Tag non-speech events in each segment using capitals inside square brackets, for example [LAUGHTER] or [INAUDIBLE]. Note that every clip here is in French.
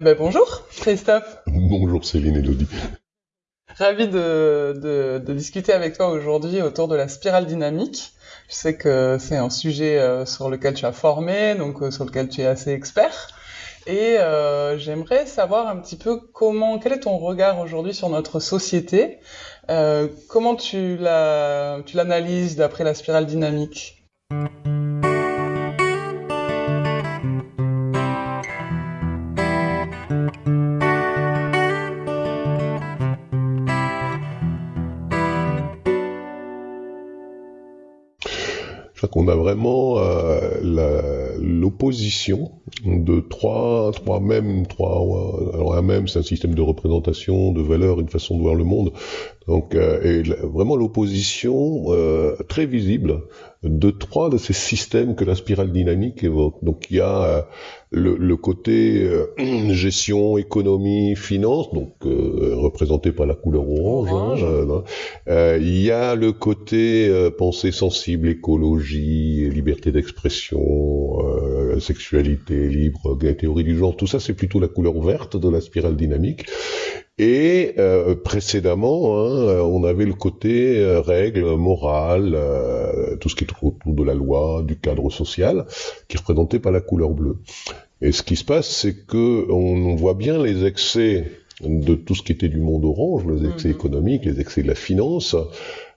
Ben, bonjour Christophe. Bonjour Céline et Elodie. Ravi de, de, de, discuter avec toi aujourd'hui autour de la spirale dynamique. Je sais que c'est un sujet euh, sur lequel tu as formé, donc euh, sur lequel tu es assez expert. Et euh, j'aimerais savoir un petit peu comment, quel est ton regard aujourd'hui sur notre société? Euh, Comment tu l'analyses d'après la spirale dynamique? Qu'on a vraiment euh, l'opposition de trois, trois mêmes, trois, alors un même, c'est un système de représentation, de valeurs, une façon de voir le monde. Donc, euh, et vraiment l'opposition euh, très visible de trois de ces systèmes que la spirale dynamique évoque. Donc, il y a euh, le, le, côté euh, gestion, économie, finance, donc euh, représenté par la couleur orange. Hein, il y a le côté pensée sensible, écologie, liberté d'expression, sexualité libre, théorie du genre. Tout ça, c'est plutôt la couleur verte de la spirale dynamique. Et euh, précédemment, hein, on avait le côté euh, règles, morale, euh, tout ce qui est autour de la loi, du cadre social, qui est représenté par la couleur bleue. Et ce qui se passe, c'est que on voit bien les excès de tout ce qui était du monde orange, les excès mhm. économiques, les excès de la finance,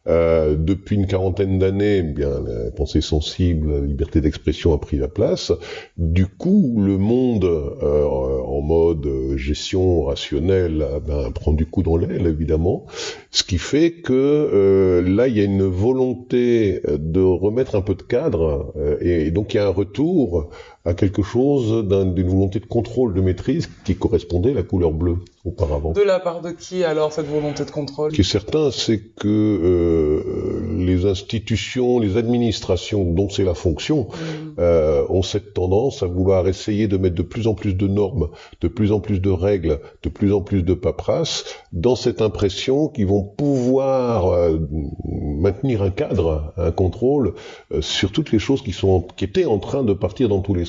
euh, depuis une quarantaine d'années, eh bien la pensée sensible, la liberté d'expression a pris la place. Du coup, le monde euh, en mode gestion rationnelle eh ben, prend du coup dans l'aile, évidemment. Ce qui fait que euh, là, il y a une volonté de remettre un peu de cadre, et, et donc il y a un retour à quelque chose d'une volonté de contrôle, de maîtrise qui correspondait à la couleur bleue auparavant. De la part de qui alors cette volonté de contrôle? Ce qui est certain, c'est que euh, les institutions, les administrations dont c'est la fonction, mm. euh, ont cette tendance à vouloir essayer de mettre de plus en plus de normes, de plus en plus de règles, de plus en plus de paperasse, dans cette impression qu'ils vont pouvoir euh, maintenir un cadre, un contrôle euh, sur toutes les choses qui sont qui étaient en train de partir dans tous les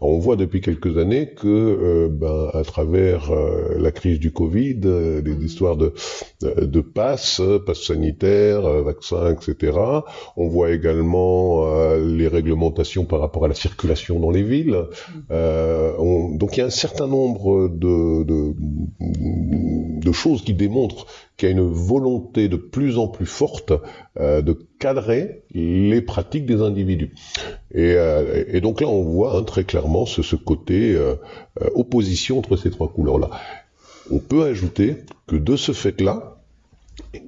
on voit depuis quelques années que, euh, ben, à travers la crise du Covid, euh, les histoires de, de passes, passes sanitaires, vaccins, etc. On voit également les réglementations par rapport à la circulation dans les villes. donc il y a un certain nombre de, de, de choses qui démontrent qu'il y a une volonté de plus en plus forte euh, de cadrer les pratiques des individus. Et, euh, et donc là, on voit hein, très clairement ce, ce côté euh, euh, opposition entre ces trois couleurs-là. On peut ajouter que de ce fait-là,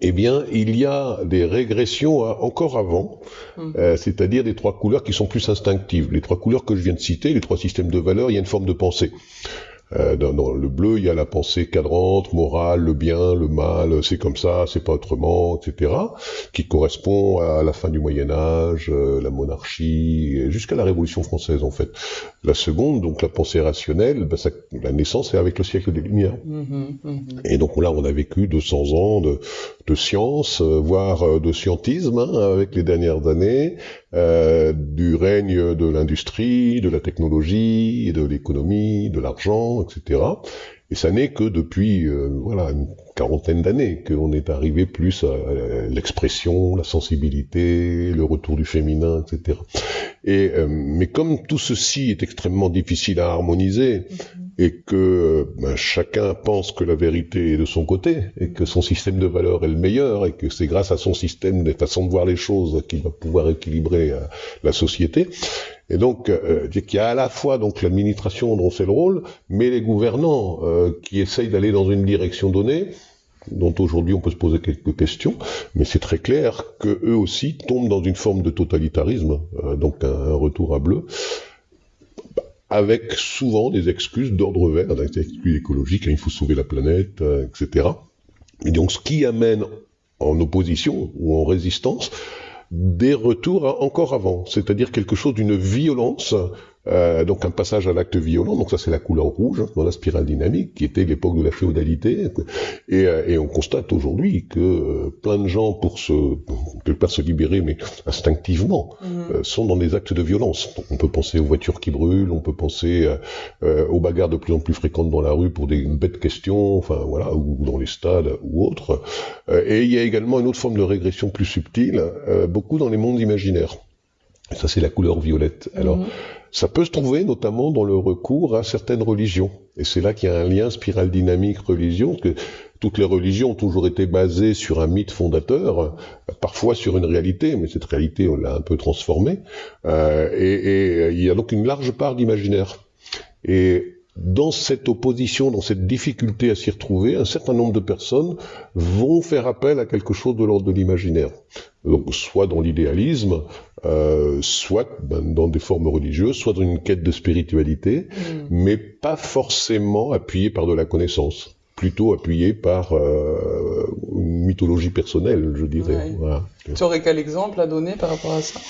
eh bien, il y a des régressions encore avant, mmh. euh, c'est-à-dire des trois couleurs qui sont plus instinctives. Les trois couleurs que je viens de citer, les trois systèmes de valeurs, il y a une forme de pensée. Euh, dans, le bleu, il y a la pensée cadrante, morale, le bien, le mal, c'est comme ça, c'est pas autrement, etc., qui correspond à la fin du Moyen Âge, euh, la monarchie, jusqu'à la Révolution française en fait. La seconde, donc la pensée rationnelle, ben, ça, la naissance est avec le siècle des Lumières. Mm-hmm, mm-hmm. Et donc là, on a vécu 200 ans de, de science, euh, voire de scientisme hein, avec les dernières années, euh, du règne de l'industrie, de la technologie, de l'économie, de l'argent, etc. Et ça n'est que depuis euh, voilà une quarantaine d'années qu'on est arrivé plus à l'expression, la sensibilité, le retour du féminin, etc. Et euh, mais comme tout ceci est extrêmement difficile à harmoniser mm-hmm. Et que ben, chacun pense que la vérité est de son côté et que son système de valeurs est le meilleur et que c'est grâce à son système des façons de voir les choses qu'il va pouvoir équilibrer euh, la société, et donc, euh, qu'il y a à la fois donc l'administration dont c'est le rôle, mais les gouvernants euh, qui essayent d'aller dans une direction donnée, dont aujourd'hui on peut se poser quelques questions, mais c'est très clair que eux aussi tombent dans une forme de totalitarisme, euh, donc un, retour à bleu, avec souvent des excuses d'ordre vert, des excuses écologiques, hein, il faut sauver la planète, euh, etc. Et donc, ce qui amène en opposition ou en résistance des retours encore avant, c'est-à-dire quelque chose d'une violence euh, donc un passage à l'acte violent, donc ça c'est la couleur rouge hein, dans la spirale dynamique, qui était l'époque de la féodalité, et, euh, et on constate aujourd'hui que euh, plein de gens, pour se, quelque part se libérer, mais instinctivement, mhm. sont dans des actes de violence. on peut penser aux voitures qui brûlent, on peut penser aux bagarres de plus en plus fréquentes dans la rue pour des bêtes questions, enfin voilà, ou dans les stades ou autres. et il y a également une autre forme de régression plus subtile, beaucoup dans les mondes imaginaires. Ça, c'est la couleur violette. Alors, mhm. Ça peut se trouver notamment dans le recours à certaines religions. Et c'est là qu'il y a un lien spirale dynamique religion, que toutes les religions ont toujours été basées sur un mythe fondateur, parfois sur une réalité, mais cette réalité, on l'a un peu transformée. Euh, et, et, il y a donc une large part d'imaginaire. Et dans cette opposition, dans cette difficulté à s'y retrouver, un certain nombre de personnes vont faire appel à quelque chose de l'ordre de l'imaginaire. Donc, soit dans l'idéalisme, euh, soit ben, dans des formes religieuses, soit dans une quête de spiritualité, mm. mais pas forcément appuyé par de la connaissance, plutôt appuyé par euh, une mythologie personnelle, je dirais. Tu aurais quel exemple à donner par rapport à ça?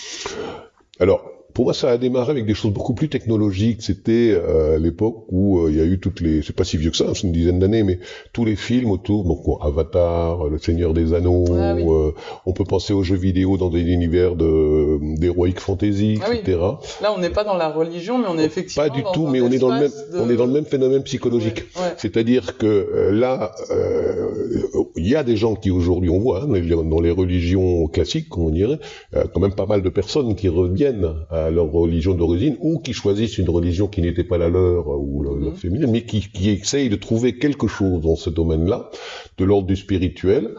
Alors, pour moi, ça a démarré avec des choses beaucoup plus technologiques. C'était euh, l'époque où euh, il y a eu toutes les, c'est pas si vieux que ça, c'est une dizaine d'années, mais tous les films autour, donc Avatar, Le Seigneur des Anneaux. Ah euh, on peut penser aux jeux vidéo dans des univers de d'heroic fantasy, ah etc. Là, on n'est pas dans la religion, mais on est effectivement pas du tout, mais on est dans le même, on est dans le même phénomène psychologique. C'est-à-dire que là, il y a des gens qui aujourd'hui, on voit hein, dans les religions classiques, on dirait, quand même pas mal de personnes qui reviennent à leur religion d'origine ou qui choisissent une religion qui n'était pas la leur ou le, mhm. féminin, mais qui, qui essayent de trouver quelque chose dans ce domaine-là, de l'ordre du spirituel,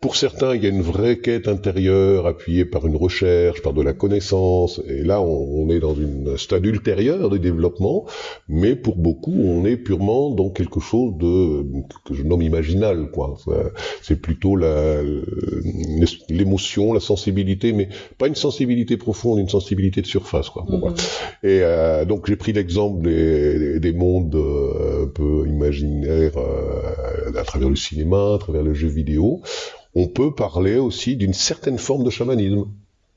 pour certains, il y a une vraie quête intérieure appuyée par une recherche, par de la connaissance, et là, on, est dans une stade ultérieure de développement, mais pour beaucoup, on est purement dans quelque chose de que je nomme imaginal, quoi. C'est plutôt l'émotion, la sensibilité, mais pas une sensibilité profonde, une sensibilité de surface, quoi. Bon, mm-hmm. Et euh, donc, j'ai pris l'exemple des, des, mondes euh, un peu imaginaires euh, à travers le cinéma, à travers le jeu vidéo on peut parler aussi d'une certaine forme de chamanisme,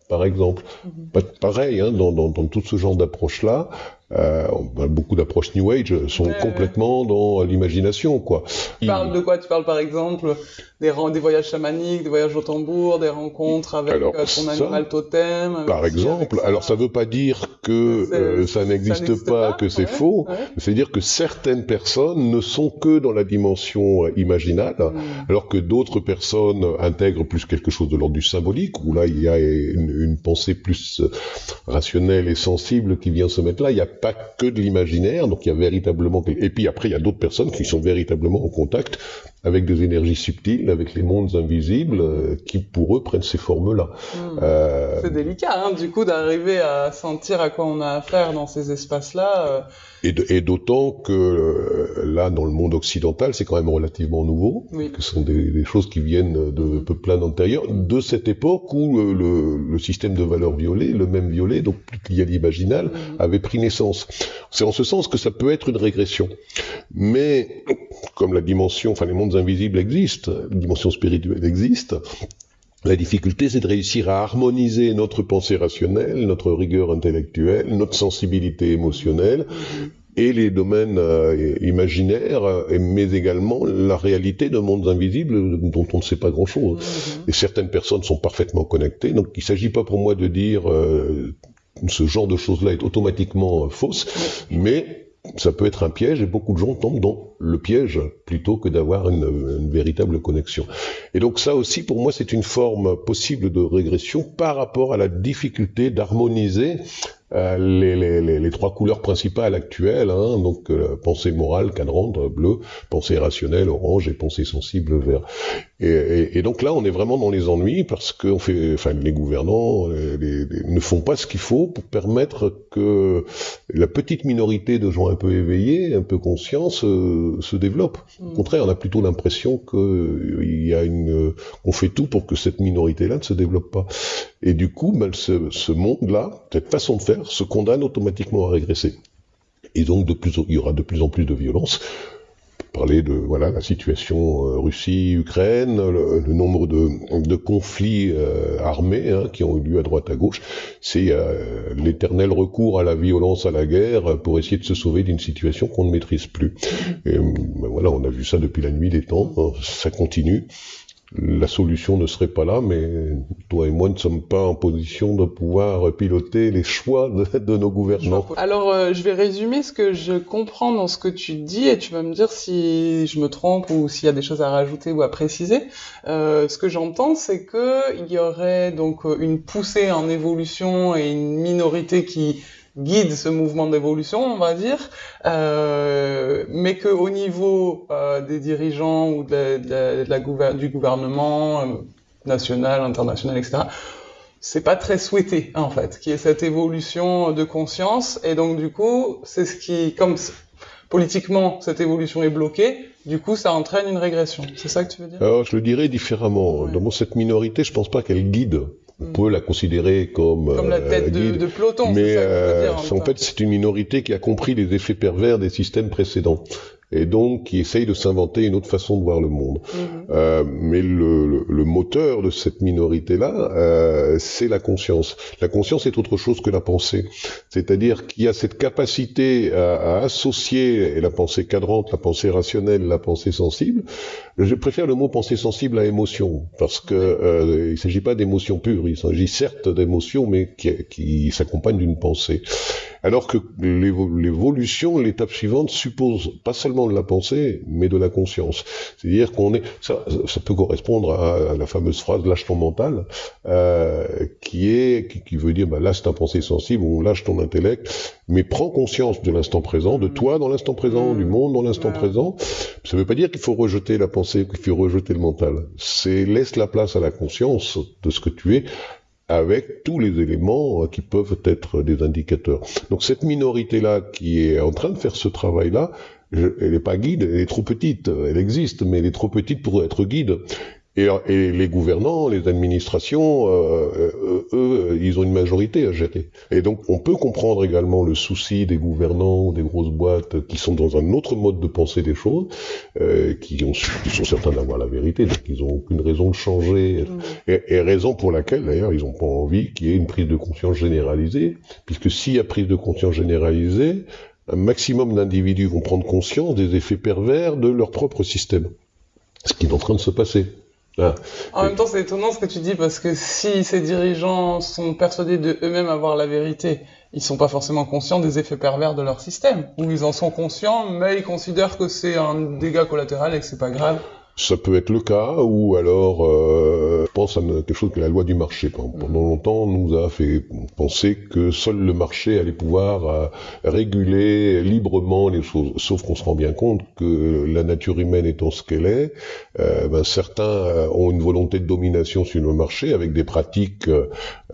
par exemple. Mhm. Pareil, hein, dans, dans, tout ce genre d'approche-là, euh, beaucoup d'approches New Age sont complètement dans l'imagination, quoi. Tu parles de quoi? Tu parles par exemple des, des voyages chamaniques, des voyages au tambour, des rencontres avec euh, ton animal totem. Par exemple, alors ça veut pas dire que euh, ça n'existe pas, que c'est faux. C'est dire que certaines personnes ne sont que dans la dimension euh, imaginale, hmm. alors que d'autres personnes intègrent plus quelque chose de l'ordre du symbolique, où là il y a une, une pensée plus rationnelle et sensible qui vient se mettre là. Il y a pas que de l'imaginaire, donc il y a véritablement... Et puis après, il y a d'autres personnes qui sont véritablement en contact avec des énergies subtiles, avec les mondes invisibles, euh, qui pour eux prennent ces formes-là. Hmm. Euh... C'est délicat, hein, du coup, d'arriver à sentir à quoi on a affaire dans ces espaces-là. Euh, et d'autant que là, dans le monde occidental, c'est quand même relativement nouveau, que ce sont des, des, choses qui viennent de mm-hmm. peu plein antérieur, de cette époque où le, le, système de valeurs violées, le même violet, donc plus lié à l'imaginal, mm-hmm. avait pris naissance. C'est en ce sens que ça peut être une régression. Mais comme la dimension, enfin les mondes invisibles existent, la dimension spirituelle existe, la difficulté, c'est de réussir à harmoniser notre pensée rationnelle, notre rigueur intellectuelle, notre sensibilité émotionnelle et les domaines euh, imaginaires, mais également la réalité de mondes invisibles dont on ne sait pas grand-chose. Et certaines personnes sont parfaitement connectées, donc il ne s'agit pas pour moi de dire euh, ce genre de choses-là est automatiquement fausse, mais ça peut être un piège et beaucoup de gens tombent dans le piège plutôt que d'avoir une, véritable connexion. Et donc ça aussi, pour moi, c'est une forme possible de régression par rapport à la difficulté d'harmoniser euh, les, les, les, trois couleurs principales actuelles, hein, donc euh, pensée morale, cadrante, bleu, pensée rationnelle, orange, et pensée sensible, vert. Et, et, donc là, on est vraiment dans les ennuis parce que on fait, enfin, les gouvernants les, ne font pas ce qu'il faut pour permettre que la petite minorité de gens un peu éveillés, un peu conscients, se, se développe. Au mm. contraire, on a plutôt l'impression qu'il y a une, on fait tout pour que cette minorité-là ne se développe pas. Et du coup, ben, ce, ce monde-là, cette façon de faire, se condamne automatiquement à régresser. Et donc, de plus, il y aura de plus en plus de violence parler de voilà la situation euh, Russie-Ukraine, le, nombre de, de conflits euh, armés hein, qui ont eu lieu à droite à gauche. C'est l'éternel recours à la violence, à la guerre, pour essayer de se sauver d'une situation qu'on ne maîtrise plus. Et ben voilà, on a vu ça depuis la nuit des temps. Hein, ça continue la solution ne serait pas là, mais toi et moi ne sommes pas en position de pouvoir piloter les choix de, nos gouvernants. Alors, euh, je vais résumer ce que je comprends dans ce que tu dis et tu vas me dire si je me trompe ou s'il y a des choses à rajouter ou à préciser. Euh, ce que j'entends, c'est que il y aurait donc une poussée en évolution et une minorité qui guide ce mouvement d'évolution, on va dire, euh, mais qu'au niveau euh, des dirigeants ou de la, du gouvernement euh, national, international, etc., c'est pas très souhaité en fait, qu'il y ait cette évolution de conscience, et donc du coup, c'est ce qui, comme politiquement cette évolution est bloquée, du coup, ça entraîne une régression. C'est ça que tu veux dire? Alors, je le dirais différemment. Dans cette minorité, je pense pas qu'elle guide on peut la considérer comme, comme la euh, tête de, de, peloton. Mais euh, en, fait, c'est une minorité qui a compris les effets pervers des systèmes précédents et donc qui essaye de s'inventer une autre façon de voir le monde. Mhm. Euh, mais le, le, moteur de cette minorité-là, euh, c'est la conscience. La conscience est autre chose que la pensée. C'est-à-dire qu'il y a cette capacité à, à, associer la pensée cadrante, la pensée rationnelle, la pensée sensible. Je préfère le mot pensée sensible à émotion, parce que euh, il ne s'agit pas d'émotion pure, il s'agit certes d'émotion, mais qui, qui s'accompagne d'une pensée. Alors que l'évolution, l'étape suivante suppose pas seulement de la pensée, mais de la conscience. C'est-à-dire qu'on est, ça, ça, peut correspondre à, la fameuse phrase lâche ton mental, euh, qui est, qui, veut dire bah, lâche ta pensée sensible ou lâche ton intellect, mais prends conscience de l'instant présent, de toi dans l'instant présent, du monde dans l'instant présent. Ça ne veut pas dire qu'il faut rejeter la pensée, qu'il faut rejeter le mental. C'est laisse la place à la conscience de ce que tu es avec tous les éléments euh, qui peuvent être des indicateurs. Donc cette minorité-là qui est en train de faire ce travail-là, elle n'est pas guide, elle est trop petite, elle existe, mais elle est trop petite pour être guide. Et, les gouvernants, les administrations, euh, euh, eux, ils ont une majorité à gérer. Et donc, on peut comprendre également le souci des gouvernants, des grosses boîtes qui sont dans un autre mode de penser des choses, euh, qui, ont, qui sont certains d'avoir la vérité, donc ils n'ont aucune raison de changer. Mm. Et, raison pour laquelle, d'ailleurs, ils n'ont pas envie qu'il y ait une prise de conscience généralisée, puisque s'il y a prise de conscience généralisée, un maximum d'individus vont prendre conscience des effets pervers de leur propre système. Ce qui est en train de se passer. Ah. En même temps, c'est étonnant ce que tu dis parce que si ces dirigeants sont persuadés de eux-mêmes avoir la vérité, ils sont pas forcément conscients des effets pervers de leur système. Ou ils en sont conscients, mais ils considèrent que c'est un dégât collatéral et que c'est pas grave. Ça peut être le cas, ou alors, euh, je pense à quelque chose que la loi du marché. Pendant longtemps, nous a fait penser que seul le marché allait pouvoir euh, réguler librement les choses. Sauf qu'on se rend bien compte que la nature humaine étant ce qu'elle est, euh, ben, certains euh, ont une volonté de domination sur le marché avec des pratiques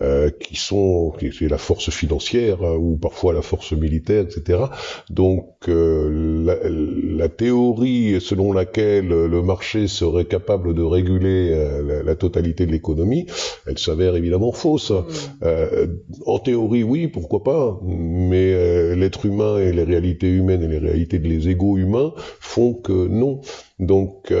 euh, qui sont, qui est la force financière hein, ou parfois la force militaire, etc. Donc, la, la théorie selon laquelle le marché serait capable de réguler euh, la, totalité de l'économie, elle s'avère évidemment fausse. Mm. Euh, en théorie, oui, pourquoi pas, mais euh, l'être humain et les réalités humaines et les réalités des égaux humains font que non. Donc,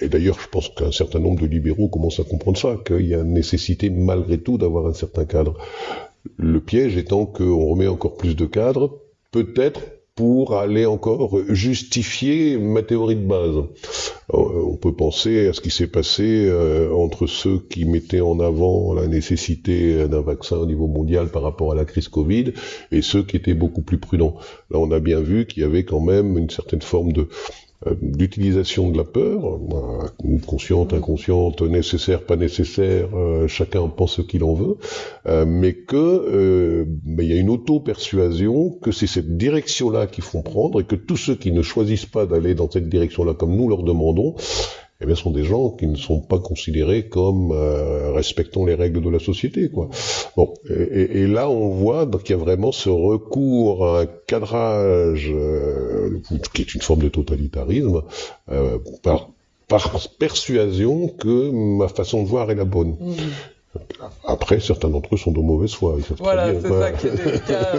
et d'ailleurs, je pense qu'un certain nombre de libéraux commencent à comprendre ça, qu'il y a nécessité malgré tout d'avoir un certain cadre. Le piège étant qu'on remet encore plus de cadres, peut-être pour aller encore justifier ma théorie de base. Euh, on peut penser à ce qui s'est passé euh, entre ceux qui mettaient en avant la nécessité d'un vaccin au niveau mondial par rapport à la crise Covid et ceux qui étaient beaucoup plus prudents. Là, on a bien vu qu'il y avait quand même une certaine forme de d'utilisation de la peur, consciente, inconsciente, nécessaire, pas nécessaire, euh, chacun pense ce qu'il en veut, euh, mais que il y a une auto-persuasion que c'est cette direction-là qu'ils font prendre et que tous ceux qui ne choisissent pas d'aller dans cette direction-là comme nous leur demandons, eh bien, sont des gens qui ne sont pas considérés comme euh, respectant les règles de la société. Quoi. Bon, et, là, on voit qu'il y a vraiment ce recours à un cadrage euh, qui est une forme de totalitarisme euh, par, par persuasion que ma façon de voir est la bonne. Mmh. Après, certains d'entre eux sont de mauvaise foi. Voilà, c'est ça qui est délicat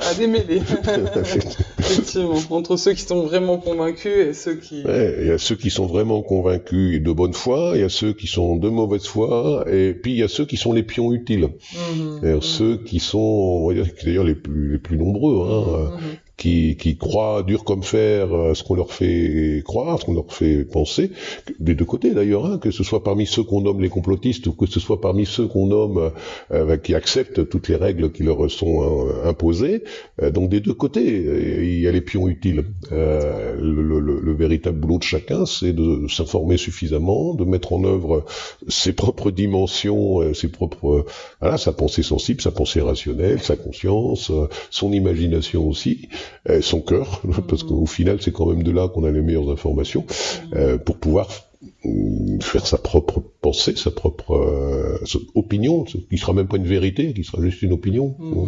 à, démêler. [LAUGHS] Effectivement, entre ceux qui sont vraiment convaincus et ceux qui... il y a ceux qui sont vraiment convaincus et de bonne foi, il y a ceux qui sont de mauvaise foi, et puis il y a ceux qui sont les pions utiles. Mmh, Ceux qui sont, on va dire, d'ailleurs les plus, les plus nombreux, hein, mmh, qui, qui croient dur comme fer à ce qu'on leur fait croire, ce qu'on leur fait penser, des deux côtés d'ailleurs, hein, que ce soit parmi ceux qu'on nomme les complotistes ou que ce soit parmi ceux qu'on nomme euh, qui acceptent toutes les règles qui leur sont euh, imposées. Euh, donc des deux côtés, il y a les pions utiles. Le, le, le, véritable boulot de chacun, c'est de s'informer suffisamment, de mettre en œuvre ses propres dimensions, ses propres, voilà, sa pensée sensible, sa pensée rationnelle, sa conscience, son imagination aussi, euh, son cœur, [LAUGHS] parce qu'au final, c'est quand même de là qu'on a les meilleures informations, euh, pour pouvoir mm, faire sa propre pensée, sa propre euh, opinion, qui sera même pas une vérité, qui sera juste une opinion. Mm.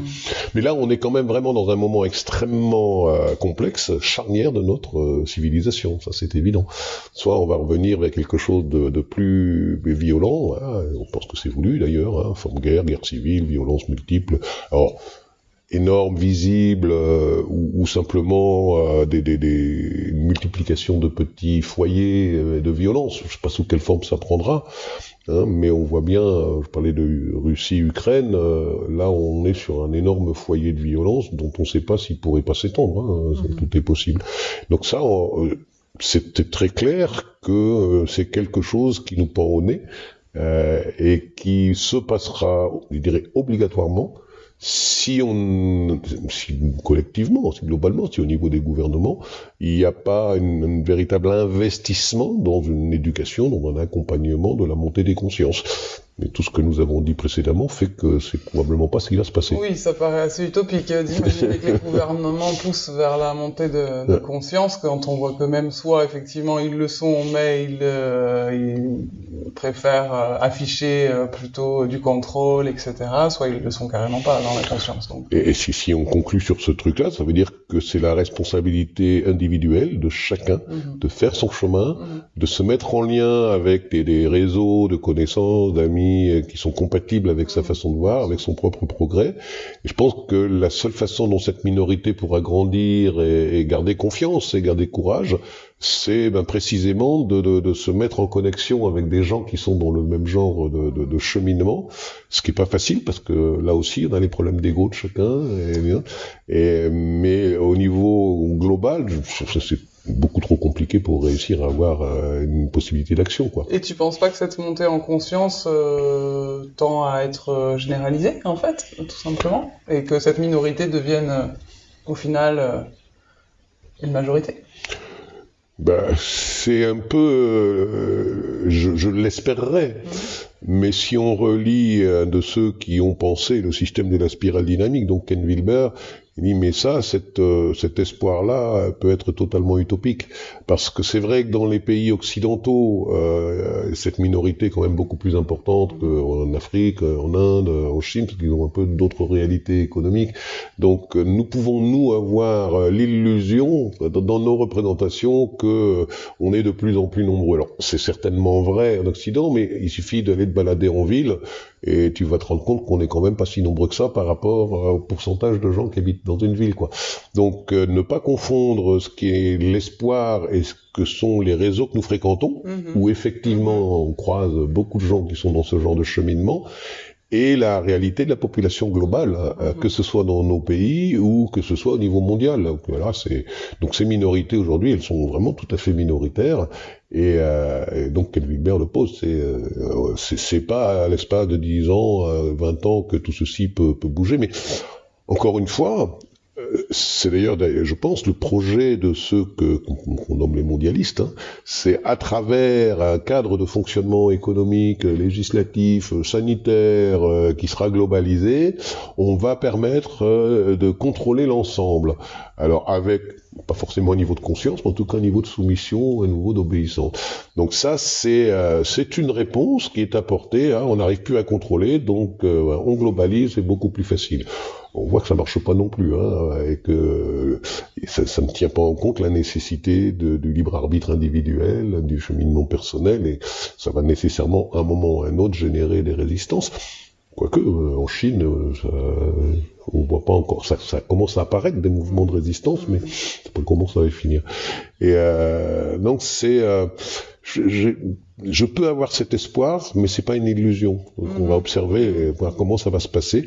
Mais là, on est quand même vraiment dans un moment extrêmement complexe, charnière de notre civilisation, ça c'est évident. Soit on va revenir vers quelque chose de, plus violent, hein, on pense que c'est voulu d'ailleurs, hein, forme guerre, guerre civile, violence multiple. Alors, énorme, visible, euh, ou, simplement euh, des, des, des, une multiplication de petits foyers euh, de violence. Je ne sais pas sous quelle forme ça prendra, hein, mais on voit bien, je parlais de Russie-Ukraine, là on est sur un énorme foyer de violence dont on ne sait pas s'il pourrait pas s'étendre, hein, mhm. tout est possible. Donc ça, c'était très clair que c'est quelque chose qui nous pend au nez et qui se passera, je dirais, obligatoirement si on, si collectivement, si globalement, si au niveau des gouvernements, il n'y a pas un véritable investissement dans une éducation, dans un accompagnement de la montée des consciences. Mais tout ce que nous avons dit précédemment fait que c'est probablement pas ce qui va se passer. Oui, ça paraît assez utopique euh, d'imaginer que les [LAUGHS] gouvernements poussent vers la montée de, conscience quand on voit que même soit effectivement ils le sont, mais ils, euh, préfèrent euh, afficher plutôt du contrôle, etc. Soit ils le sont carrément pas dans la conscience. Donc. Et, si, si, on conclut sur ce truc-là, ça veut dire que c'est la responsabilité individuelle de chacun mhm. de faire son chemin, mhm. de se mettre en lien avec des réseaux de connaissances, d'amis euh, qui sont compatibles avec sa façon de voir, avec son propre progrès. Et je pense que la seule façon dont cette minorité pourra grandir et, garder confiance et garder courage, c'est ben, précisément de, de, de, se mettre en connexion avec des gens qui sont dans le même genre de, de cheminement, ce qui est pas facile parce que là aussi on a les problèmes d'ego de chacun. Et, et, mais au niveau global, c'est beaucoup trop compliqué pour réussir à avoir euh, une possibilité d'action. quoi. Et tu penses pas que cette montée en conscience euh, tend à être euh, généralisée, en fait, tout simplement Et que cette minorité devienne, au final, une majorité? Bah, c'est un peu, je, je l'espérerais, mmh. mais si on relit de ceux qui ont pensé le système de la spirale dynamique, donc Ken Wilber, mais ça, euh, cet espoir-là peut être totalement utopique. Parce que c'est vrai que dans les pays occidentaux, euh, cette minorité est quand même beaucoup plus importante qu'en Afrique, en Inde, en Chine, parce qu'ils ont un peu d'autres réalités économiques. Donc nous pouvons, nous, avoir l'illusion, dans nos représentations, que on est de plus en plus nombreux. Alors c'est certainement vrai en Occident, mais il suffit d'aller te balader en ville et tu vas te rendre compte qu'on n'est quand même pas si nombreux que ça par rapport au pourcentage de gens qui habitent une ville, quoi. Donc, euh, ne pas confondre ce qui est l'espoir et ce que sont les réseaux que nous fréquentons, mhm. où effectivement on croise beaucoup de gens qui sont dans ce genre de cheminement, et la réalité de la population globale, euh, mhm. que ce soit dans nos pays ou que ce soit au niveau mondial. Donc, voilà, c'est donc ces minorités aujourd'hui, elles sont vraiment tout à fait minoritaires. Et, euh, donc, Ken Wilber le pose, c'est euh, c'est pas à l'espace de 10 ans, 20 ans que tout ceci peut, peut bouger, mais encore une fois, c'est d'ailleurs, je pense, le projet de ceux que qu'on nomme les mondialistes, hein, c'est à travers un cadre de fonctionnement économique, législatif, sanitaire, euh, qui sera globalisé, on va permettre euh, de contrôler l'ensemble. Alors avec pas forcément un niveau de conscience, mais en tout cas un niveau de soumission, un niveau d'obéissance. Donc ça, c'est euh, c'est une réponse qui est apportée. Hein, on n'arrive plus à contrôler, donc on globalise, c'est beaucoup plus facile. On voit que ça marche pas non plus, hein, et que ça, ça, ne tient pas en compte la nécessité de, du libre arbitre individuel, du cheminement personnel, et ça va nécessairement, à un moment ou à un autre, générer des résistances. Quoique, euh, en Chine, euh, ça, on voit pas encore, ça, ça, commence à apparaître des mouvements de résistance, mais c'est pas comment ça va finir. Et euh, donc c'est, euh, je, je, peux avoir cet espoir, mais c'est pas une illusion. Donc, on va mhm. observer et voir comment ça va se passer.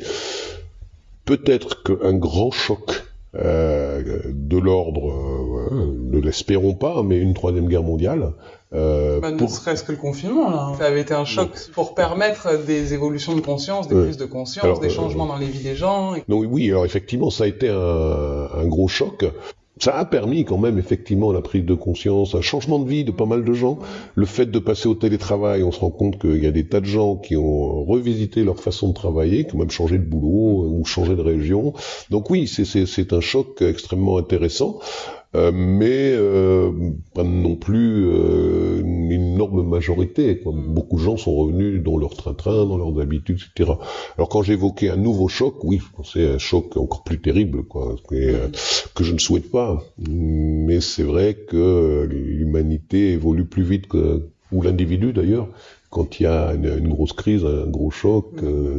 Peut-être qu'un grand choc euh, de l'ordre, euh, ne l'espérons pas, mais une troisième guerre mondiale. Euh, bah, ne serait-ce que le confinement, là. Ça avait été un choc pour permettre des évolutions de conscience, des prises de conscience, des changements dans les vies des gens. Non, oui, alors effectivement, ça a été un, un gros choc ça a permis quand même effectivement la prise de conscience, un changement de vie de pas mal de gens. Le fait de passer au télétravail, on se rend compte qu'il y a des tas de gens qui ont revisité leur façon de travailler, qui ont même changé de boulot ou changé de région. Donc oui, c'est un choc extrêmement intéressant. Euh, mais euh, pas non plus euh, une énorme majorité. Quoi. Beaucoup de gens sont revenus dans leur train-train, dans leurs habitudes, etc. Alors quand j'évoquais un nouveau choc, oui, c'est un choc encore plus terrible, quoi, que je ne souhaite pas. Mais c'est vrai que l'humanité évolue plus vite que, ou l'individu d'ailleurs, quand il y a une, grosse crise, un gros choc,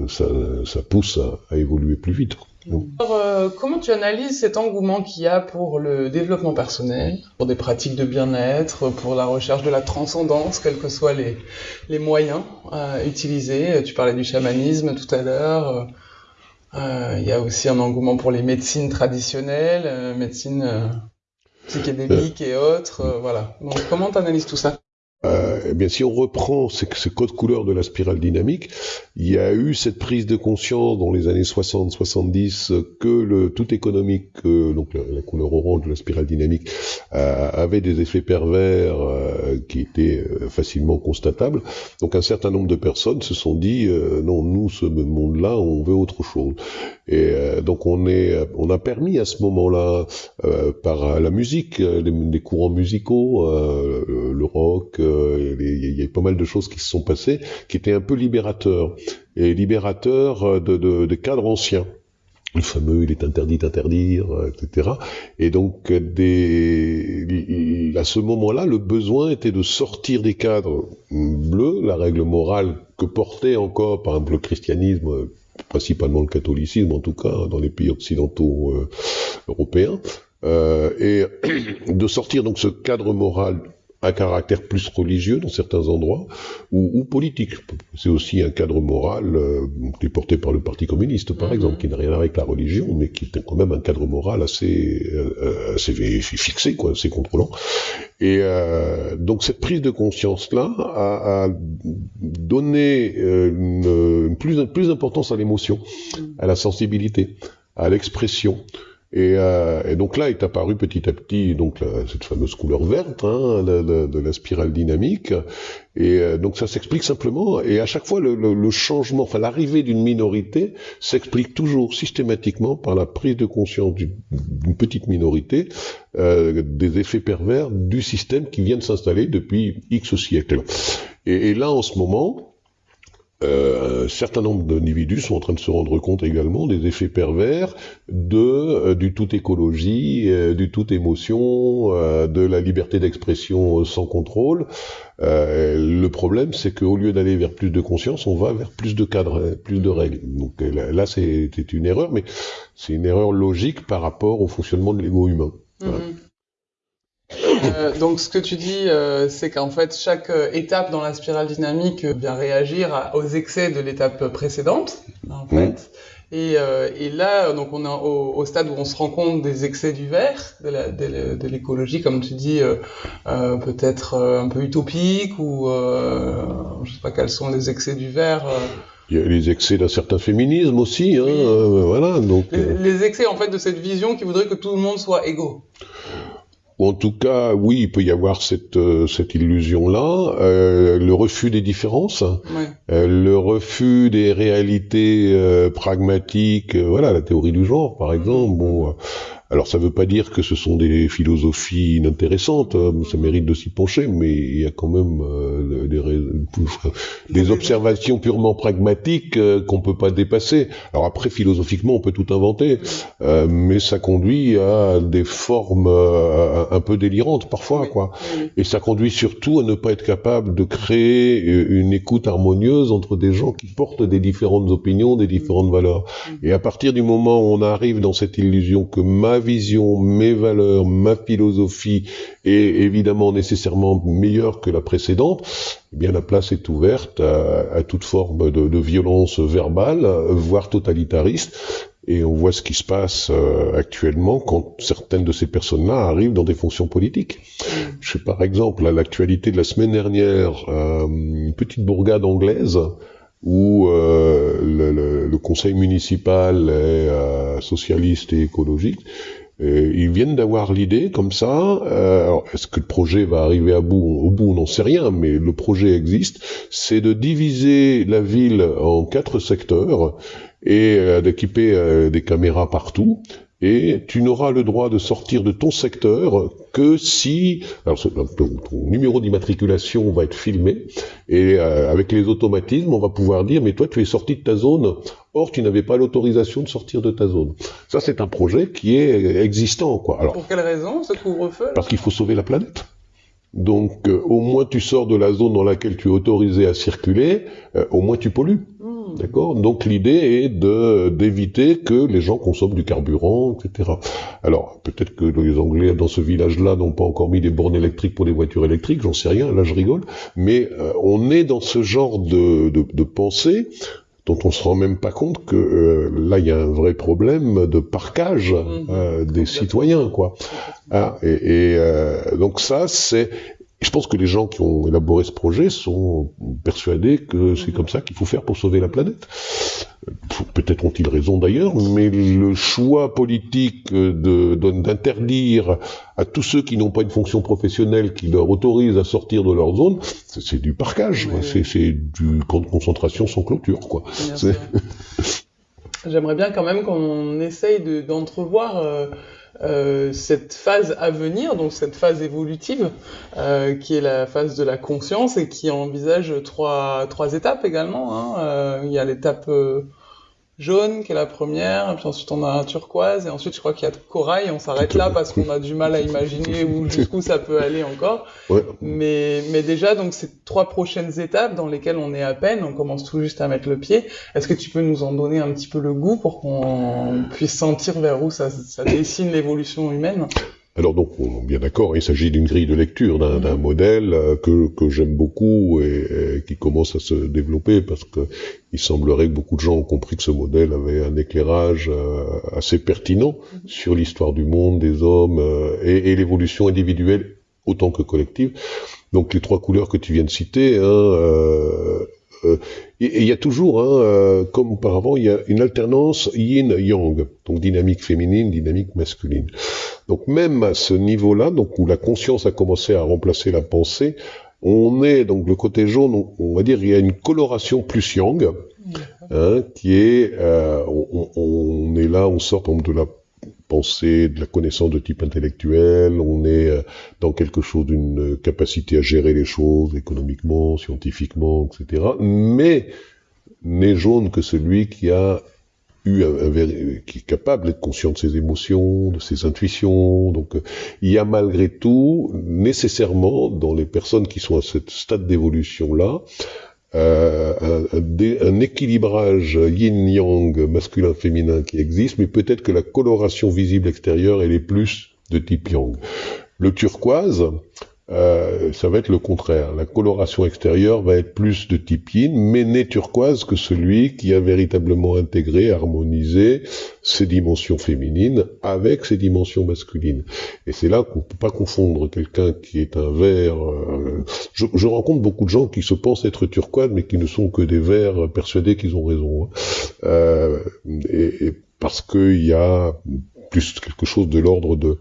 ça, ça, pousse à, à évoluer plus vite. Alors, euh, comment tu analyses cet engouement qu'il y a pour le développement personnel, pour des pratiques de bien-être, pour la recherche de la transcendance, quels que soient les, les moyens euh, utilisés? Tu parlais du chamanisme tout à l'heure. Euh, il y a aussi un engouement pour les médecines traditionnelles, médecines psychédéliques et autres. voilà. Donc, comment tu analyses tout ça? Euh, eh bien, si on reprend ce, ce, code couleur de la spirale dynamique, il y a eu cette prise de conscience dans les années 60-70 que le tout économique, euh, donc la, couleur orange de la spirale dynamique, euh, avait des effets pervers qui étaient facilement constatables. Donc un certain nombre de personnes se sont dit non, nous, ce monde-là, on veut autre chose. Et donc on a permis à ce moment-là, par la musique, les courants musicaux, le rock, il y a pas mal de choses qui se sont passées, qui étaient un peu libérateurs, et libérateurs euh, de, cadres anciens. Le fameux il est interdit d'interdire, euh, etc. Et donc à ce moment-là, le besoin était de sortir des cadres bleus, la règle morale que portait encore, par exemple, le christianisme, principalement le catholicisme, en tout cas dans les pays occidentaux euh, européens, euh, et de sortir donc ce cadre moral un caractère plus religieux dans certains endroits, ou, ou politique. C'est aussi un cadre moral euh, qui est porté par le Parti communiste, par mhm. exemple, qui n'a rien à voir avec la religion, mais qui est quand même un cadre moral assez, euh, assez fixé, quoi, assez contrôlant. Et euh, donc cette prise de conscience-là a, a, donné euh, une, une plus, plus d'importance à l'émotion, mhm. à la sensibilité, à l'expression. Et, euh, et, donc là est apparue petit à petit donc cette fameuse couleur verte hein, de, la spirale dynamique. Et euh, donc ça s'explique simplement. Et à chaque fois le, le, le changement, enfin l'arrivée d'une minorité s'explique toujours systématiquement par la prise de conscience d'une petite minorité euh, des effets pervers du système qui vient de s'installer depuis X siècles. Et là en ce moment, euh, un certain nombre d'individus sont en train de se rendre compte également des effets pervers de euh, du tout écologie, euh, du tout émotion, de la liberté d'expression sans contrôle. le problème, c'est qu'au lieu d'aller vers plus de conscience, on va vers plus de cadres, plus de règles. Donc là, c'était une erreur, mais c'est une erreur logique par rapport au fonctionnement de l'ego humain. Mm-hmm. Euh, donc ce que tu dis, euh, c'est qu'en fait chaque euh, étape dans la spirale dynamique vient réagir aux excès de l'étape précédente, en fait. Et, et, là, donc on est au, au, stade où on se rend compte des excès du verre, de l'écologie, comme tu dis, peut-être un peu utopique ou je sais pas quels sont les excès du verre. Il y a les excès d'un certain féminisme aussi, hein, voilà. Donc les, les, excès en fait de cette vision qui voudrait que tout le monde soit égaux. Ou en tout cas, oui, il peut y avoir cette, euh, cette illusion-là, euh, le refus des différences, euh, le refus des réalités euh, pragmatiques, voilà, la théorie du genre, par exemple. Bon, Alors ça ne veut pas dire que ce sont des philosophies inintéressantes, hein, ça mérite de s'y pencher, mais il y a quand même euh, des, [LAUGHS] des, observations purement pragmatiques euh, qu'on peut pas dépasser. Alors après, philosophiquement, on peut tout inventer, euh, mais ça conduit à des formes euh, un peu délirantes parfois, quoi. Et ça conduit surtout à ne pas être capable de créer une écoute harmonieuse entre des gens qui portent des différentes opinions, des différentes valeurs. Et à partir du moment où on arrive dans cette illusion que ma vision, mes valeurs, ma philosophie est évidemment nécessairement meilleure que la précédente, eh bien la place est ouverte à, toute forme de, violence verbale, voire totalitariste. Et on voit ce qui se passe euh, actuellement quand certaines de ces personnes-là arrivent dans des fonctions politiques. Je sais par exemple à l'actualité de la semaine dernière, euh, une petite bourgade anglaise où euh, le, le, conseil municipal est euh, socialiste et écologique. Et ils viennent d'avoir l'idée comme ça. Euh, Est-ce que le projet va arriver à bout? Au bout, on n'en sait rien, mais le projet existe. C'est de diviser la ville en quatre secteurs et euh, d'équiper euh, des caméras partout et tu n'auras le droit de sortir de ton secteur que si alors ton, numéro d'immatriculation va être filmé et euh, avec les automatismes on va pouvoir dire mais toi tu es sorti de ta zone. Or tu n'avais pas l'autorisation de sortir de ta zone. Ça c'est un projet qui est existant quoi. Alors pour quelle raison ce couvre-feu parce qu'il faut sauver la planète. Donc euh, au moins tu sors de la zone dans laquelle tu es autorisé à circuler euh, au moins tu pollues D'accord Donc l'idée est de d'éviter que les gens consomment du carburant, etc. Alors peut-être que les Anglais dans ce village-là n'ont pas encore mis des bornes électriques pour des voitures électriques, j'en sais rien, là je rigole, mais euh, on est dans ce genre de, de, de pensée dont on se rend même pas compte que euh, là il y a un vrai problème de parcage mmh. euh, des citoyens quoi. Ah, et, et euh, donc ça c'est je pense que les gens qui ont élaboré ce projet sont persuadés que c'est comme ça qu'il faut faire pour sauver la planète. Peut-être ont-ils raison d'ailleurs, mais le choix politique d'interdire à tous ceux qui n'ont pas une fonction professionnelle qui leur autorise à sortir de leur zone, c'est du parquage, c'est du camp de concentration sans clôture. quoi. [LAUGHS] J'aimerais bien quand même qu'on essaye d'entrevoir... Euh, euh, cette phase à venir, donc cette phase évolutive, euh, qui est la phase de la conscience et qui envisage trois, trois étapes également. Hein. Euh, il y a l'étape euh, jaune qui est la première, et puis ensuite on a un turquoise, et ensuite je crois qu'il y a corail, on s'arrête là parce qu'on a du mal à imaginer où jusqu'où ça peut aller encore. Mais, mais déjà, donc ces trois prochaines étapes dans lesquelles on est à peine, on commence tout juste à mettre le pied, est-ce que tu peux nous en donner un petit peu le goût pour qu'on puisse sentir vers où ça, ça dessine l'évolution humaine? Alors donc, on est bien d'accord, il s'agit d'une grille de lecture, d'un modèle euh, que, que j'aime beaucoup et, qui commence à se développer parce que il semblerait que beaucoup de gens ont compris que ce modèle avait un éclairage euh, assez pertinent sur l'histoire du monde, des hommes euh, et, et l'évolution individuelle autant que collective. Donc les trois couleurs que tu viens de citer, hein, euh, euh, et il y a toujours, hein, euh, comme auparavant, il y a une alternance yin-yang, donc dynamique féminine, dynamique masculine. Donc même à ce niveau-là, donc où la conscience a commencé à remplacer la pensée, on est donc le côté jaune, on, va dire, il y a une coloration plus yang, hein, qui est, euh, on, on, est là, on sort de la pensée, de la connaissance de type intellectuel, on est euh, dans quelque chose d'une capacité à gérer les choses économiquement, scientifiquement, etc. Mais n'est jaune que celui qui a eu un, qui est capable d'être conscient de ses émotions, de ses intuitions. Donc, euh, il y a malgré tout nécessairement dans les personnes qui sont à ce stade d'évolution là euh, un, un, équilibrage yin-yang masculin-féminin qui existe, mais peut-être que la coloration visible extérieure, elle est plus de type yang. Le turquoise, euh, ça va être le contraire. La coloration extérieure va être plus de type mais n'est turquoise que celui qui a véritablement intégré, harmonisé ses dimensions féminines avec ses dimensions masculines. Et c'est là qu'on ne peut pas confondre quelqu'un qui est un vert. Euh, je, je, rencontre beaucoup de gens qui se pensent être turquoise, mais qui ne sont que des verts persuadés qu'ils ont raison. Hein. Euh, et, et parce qu'il y a plus quelque chose de l'ordre de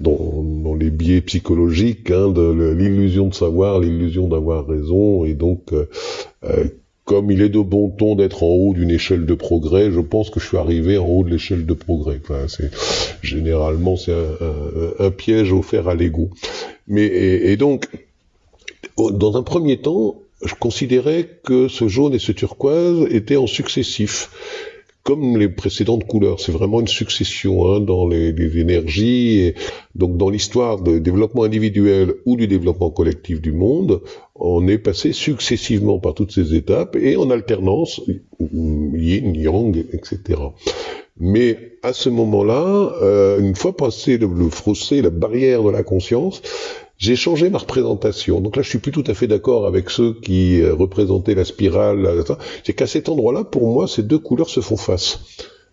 dans, les biais psychologiques hein, de l'illusion de savoir, l'illusion d'avoir raison, et donc euh, euh, comme il est de bon ton d'être en haut d'une échelle de progrès, je pense que je suis arrivé en haut de l'échelle de progrès. Enfin, c'est généralement c'est un, piège offert à l'ego. Mais et, donc, dans un premier temps, je considérais que ce jaune et ce turquoise étaient en successif comme les précédentes couleurs. C'est vraiment une succession hein, dans les, énergies. Et donc dans l'histoire du développement individuel ou du développement collectif du monde, on est passé successivement par toutes ces étapes et en alternance, yin, yang, etc. Mais à ce moment-là, euh, une fois passé le, le la barrière de la conscience, j'ai changé ma représentation. Donc là, je suis plus tout à fait d'accord avec ceux qui euh, représentaient la spirale. C'est qu'à cet endroit-là, pour moi, ces deux couleurs se font face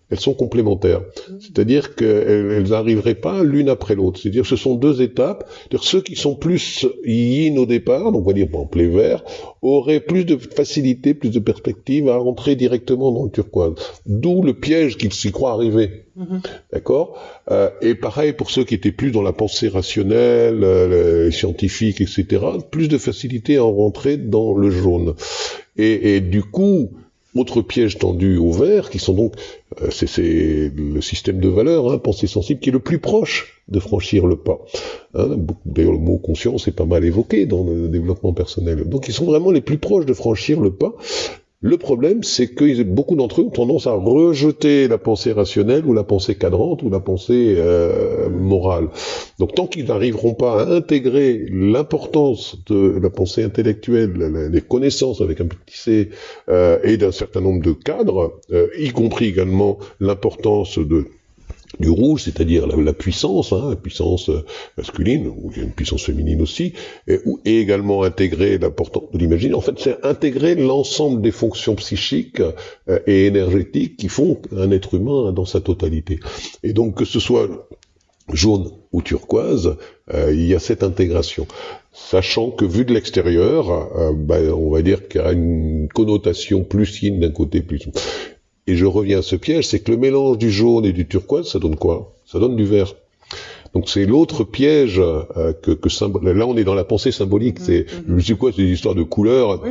elles sont complémentaires. C'est-à-dire qu'elles n'arriveraient pas l'une après l'autre. C'est-à-dire que ce sont deux étapes. ceux qui sont plus yin au départ, donc on va dire par exemple les verts, auraient plus de facilité, plus de perspective à rentrer directement dans le turquoise. D'où le piège qu'ils s'y croient arriver. Mm-hmm. D'accord? Euh, Et pareil pour ceux qui étaient plus dans la pensée rationnelle, euh, scientifique, etc., plus de facilité à rentrer dans le jaune. Et, et du coup, autre piège tendu au vert, qui sont donc, euh, c'est le système de valeurs, hein, pensée sensible, qui est le plus proche de franchir le pas. Hein, D'ailleurs, le mot conscience est pas mal évoqué dans le développement personnel. Donc, ils sont vraiment les plus proches de franchir le pas. Le problème, c'est que beaucoup d'entre eux ont tendance à rejeter la pensée rationnelle ou la pensée cadrante ou la pensée euh, morale. Donc tant qu'ils n'arriveront pas à intégrer l'importance de la pensée intellectuelle, les connaissances avec un petit c euh, et d'un certain nombre de cadres, euh, y compris également l'importance de du rouge, c'est-à-dire la, puissance, hein, la puissance euh, masculine, ou une puissance féminine aussi, et, également intégrer l'importance de l'imaginer. En fait, c'est intégrer l'ensemble des fonctions psychiques euh, et énergétiques qui font un être humain dans sa totalité. Et donc, que ce soit jaune ou turquoise, euh, il y a cette intégration. Sachant que vu de l'extérieur, ben, on va dire qu'il y a une connotation plus yin d'un côté, plus et je reviens à ce piège, c'est que le mélange du jaune et du turquoise, ça donne quoi? Ça donne du vert. Donc c'est l'autre piège euh, que, que là on est dans la pensée symbolique. C'est je sais quoi, c'est des histoires de couleurs,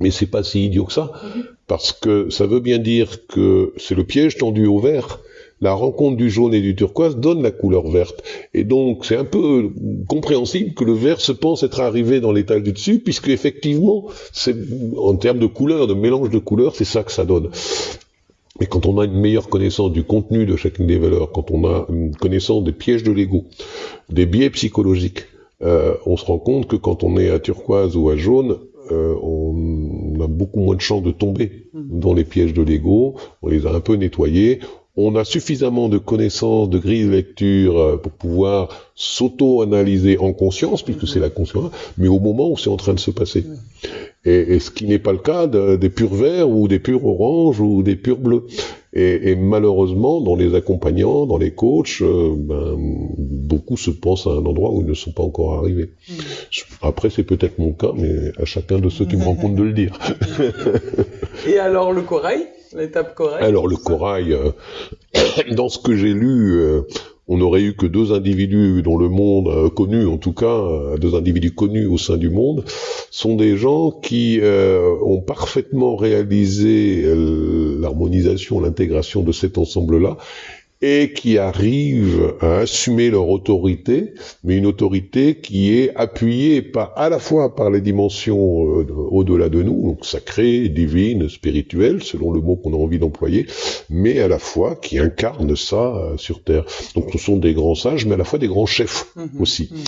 mais c'est pas si idiot que ça, mm-hmm. parce que ça veut bien dire que c'est le piège tendu au vert. La rencontre du jaune et du turquoise donne la couleur verte. Et donc, c'est un peu compréhensible que le vert se pense être arrivé dans l'étage du dessus, puisque effectivement, c'est, en termes de couleurs, de mélange de couleurs, c'est ça que ça donne. Mais quand on a une meilleure connaissance du contenu de chacune des valeurs, quand on a une connaissance des pièges de l'ego, des biais psychologiques, euh, on se rend compte que quand on est à turquoise ou à jaune, euh, on a beaucoup moins de chances de tomber mmh. dans les pièges de l'ego, on les a un peu nettoyés, on a suffisamment de connaissances, de grilles de lecture euh, pour pouvoir s'auto-analyser en conscience, puisque c'est la conscience, mais au moment où c'est en train de se passer. Et, ce qui n'est pas le cas des purs verts ou des purs oranges ou des purs bleus. Et, malheureusement, dans les accompagnants, dans les coachs, euh, ben, beaucoup se pensent à un endroit où ils ne sont pas encore arrivés. Mm. Après, c'est peut-être mon cas, mais à chacun de ceux qui me [LAUGHS] rencontrent de le dire. Et alors le corail? Alors le corail, euh, [COUGHS] dans ce que j'ai lu, euh, on n'aurait eu que deux individus dans le monde euh, connus, en tout cas, deux individus connus au sein du monde, sont des gens qui ont parfaitement réalisé l'harmonisation, l'intégration de cet ensemble-là, et qui arrivent à assumer leur autorité, mais une autorité qui est appuyée par, à la fois par les dimensions euh, au-delà de nous, donc sacrées, divines, spirituelles, selon le mot qu'on a envie d'employer, mais à la fois qui incarnent ça euh, sur Terre. Donc ce sont des grands sages, mais à la fois des grands chefs mhm. aussi. Mhm.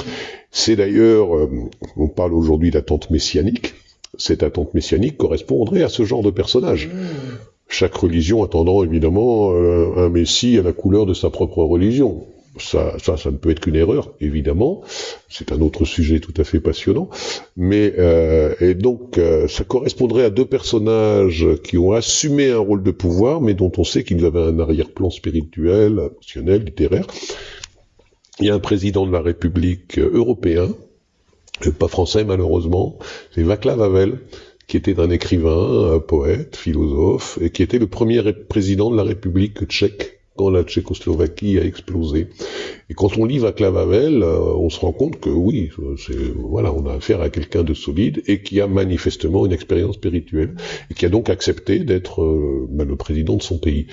C'est d'ailleurs, euh, on parle aujourd'hui d'attente messianique, cette attente messianique correspondrait à ce genre de personnage. Mhm chaque religion attendant évidemment euh, un Messie à la couleur de sa propre religion. Ça, ça, ne peut être qu'une erreur, évidemment. C'est un autre sujet tout à fait passionnant. Mais euh, et donc, euh, ça correspondrait à deux personnages qui ont assumé un rôle de pouvoir, mais dont on sait qu'ils avaient un arrière-plan spirituel, émotionnel, littéraire. Il y a un président de la République européen, pas français malheureusement, c'est Václav Havel, qui était un écrivain, un poète, philosophe, et qui était le premier président de la République tchèque quand la Tchécoslovaquie a explosé. Et quand on lit Václav Havel, euh, on se rend compte que oui, voilà, on a affaire à quelqu'un de solide et qui a manifestement une expérience spirituelle et qui a donc accepté d'être euh, bah, le président de son pays.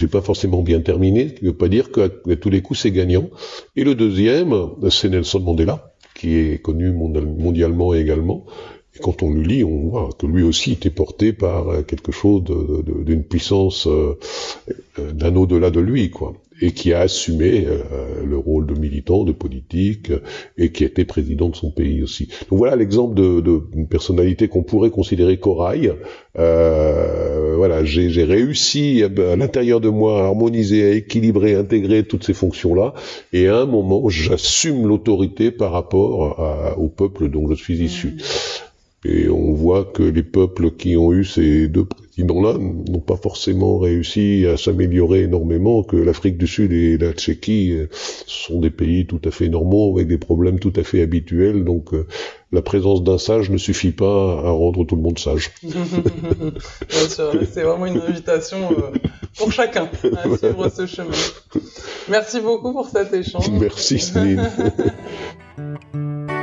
Ne pas forcément bien terminé, ce qui ne veut pas dire qu'à tous les coups c'est gagnant. Et le deuxième, c'est Nelson Mandela, qui est connu mondialement également, et quand on le lit, on voit que lui aussi était porté par euh, quelque chose d'une puissance euh, euh, d'un au-delà de lui, quoi, et qui a assumé le rôle de militant, de politique, et qui était président de son pays aussi. Donc voilà l'exemple d'une personnalité qu'on pourrait considérer corail. voilà, j'ai réussi à l'intérieur de moi à harmoniser, à équilibrer, à intégrer toutes ces fonctions-là, et à un moment, j'assume l'autorité par rapport au peuple dont je suis issu. Et on voit que les peuples qui ont eu ces deux présidents-là n'ont pas forcément réussi à s'améliorer énormément, que l'Afrique du Sud et la Tchéquie euh, sont des pays tout à fait normaux, avec des problèmes tout à fait habituels, donc euh, la présence d'un sage ne suffit pas à rendre tout le monde sage. [LAUGHS] Bien sûr, c'est vraiment une invitation euh, pour chacun à suivre ce chemin. Merci beaucoup pour cet échange. Merci Céline. [LAUGHS]